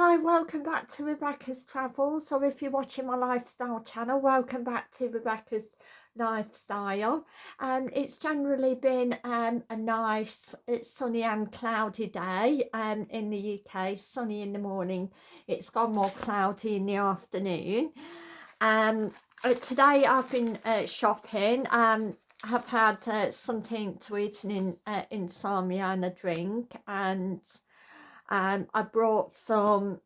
Hi, welcome back to Rebecca's Travels, or if you're watching my lifestyle channel, welcome back to Rebecca's Lifestyle. Um, it's generally been um, a nice, it's sunny and cloudy day um, in the UK, sunny in the morning, it's gone more cloudy in the afternoon. Um, uh, today I've been uh, shopping, um, I've had uh, something to eat and in, uh, insomnia and a drink, and um, I brought some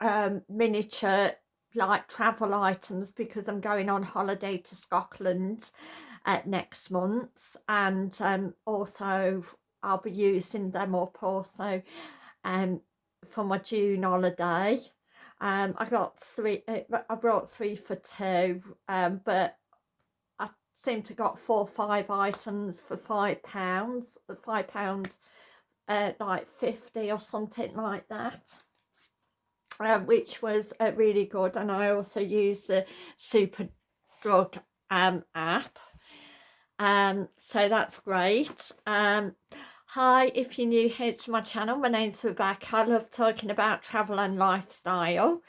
um, miniature like travel items because I'm going on holiday to Scotland uh, next month and um, also I'll be using them up also um, for my June holiday. Um, I got three, uh, I brought three for two, um, but I seem to got four or five items for five pounds, five pound uh, like 50 or something like that uh, which was uh, really good. And I also use the super drug um, app. Um, so that's great. Um, hi if you're new here to my channel my name's Rebecca. I love talking about travel and lifestyle.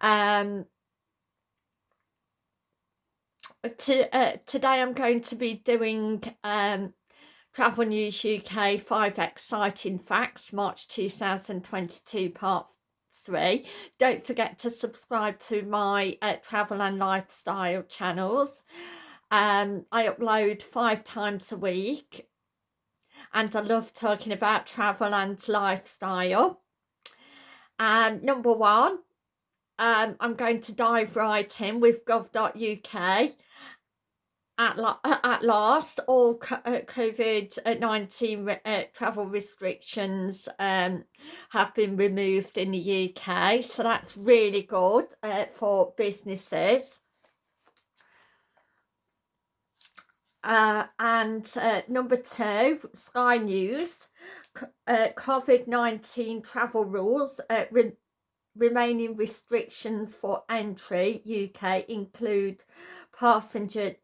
Um, to, uh, today I'm going to be doing um, Travel News UK 5 Exciting Facts March 2022 Part 3. Don't forget to subscribe to my uh, travel and lifestyle channels. Um, I upload five times a week and I love talking about travel and lifestyle. Um, number one, um, I'm going to dive right in with gov.uk at, la at last all uh, COVID-19 uh, travel restrictions um, have been removed in the UK so that's really good uh, for businesses. Uh, and uh, number two Sky News uh, COVID-19 travel rules re remaining restrictions for entry UK include passenger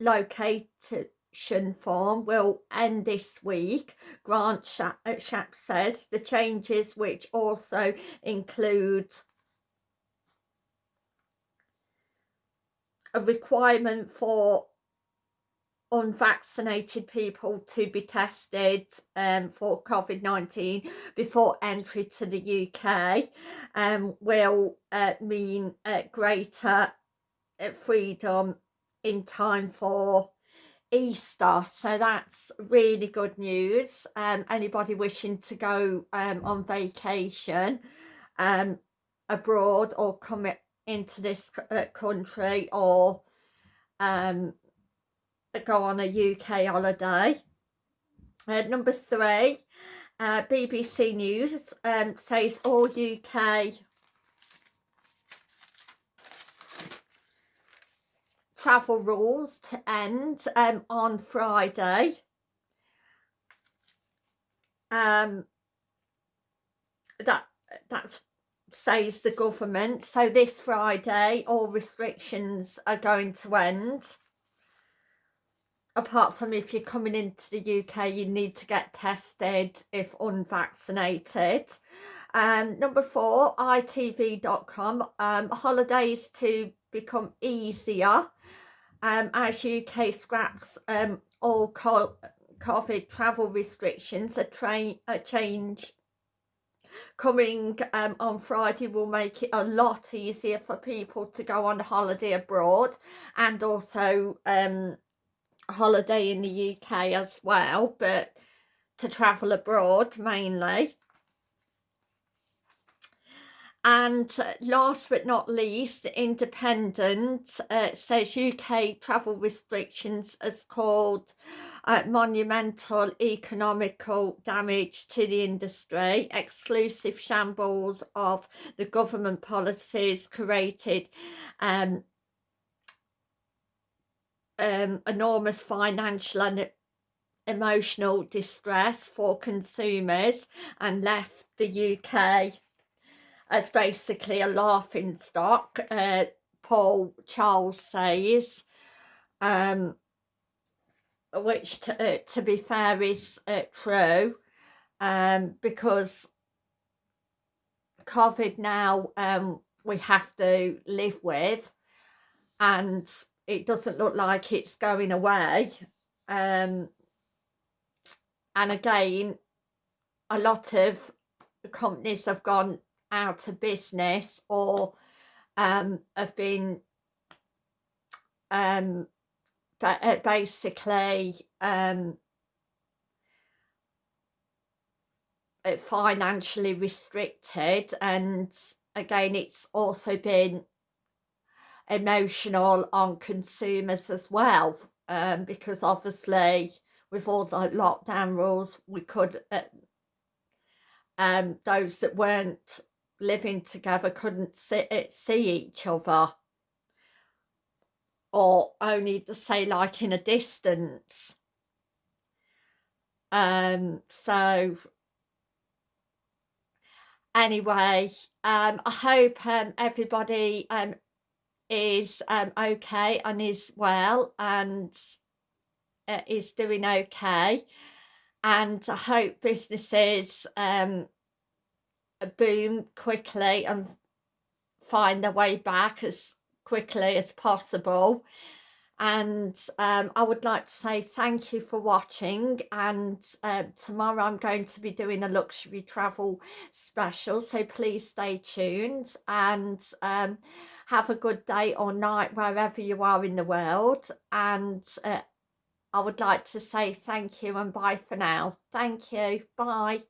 location form will end this week, Grant Shapps, uh, says. The changes which also include a requirement for unvaccinated people to be tested um, for COVID-19 before entry to the UK um, will uh, mean uh, greater uh, freedom in time for Easter so that's really good news. Um anybody wishing to go um on vacation um abroad or come into this uh, country or um go on a UK holiday. Uh, number three uh, BBC News um, says all UK travel rules to end um, on Friday. Um, that that says the government. So this Friday, all restrictions are going to end. Apart from if you're coming into the UK, you need to get tested if unvaccinated. Um, number four, itv.com, um, holidays to become easier um, as UK scraps um, all COVID travel restrictions. A, train, a change coming um, on Friday will make it a lot easier for people to go on holiday abroad and also um, holiday in the UK as well, but to travel abroad mainly. And last but not least, Independent uh, says UK travel restrictions has caused uh, monumental economical damage to the industry. Exclusive shambles of the government policies created um, um, enormous financial and emotional distress for consumers and left the UK as basically a laughing stock, uh, Paul Charles says, um, which to, uh, to be fair is uh, true, um, because COVID now um, we have to live with and it doesn't look like it's going away. Um, and again, a lot of companies have gone out of business or um, have been um, uh, basically um, uh, financially restricted. And again it's also been emotional on consumers as well um, because obviously with all the lockdown rules we could uh, um, those that weren't living together couldn't see, uh, see each other. Or only to say like in a distance. Um so anyway um i hope um everybody um is um okay and is well and uh, is doing okay. And i hope businesses um boom quickly and find their way back as quickly as possible and um, I would like to say thank you for watching and uh, tomorrow I'm going to be doing a luxury travel special so please stay tuned and um, have a good day or night wherever you are in the world and uh, I would like to say thank you and bye for now. Thank you. Bye.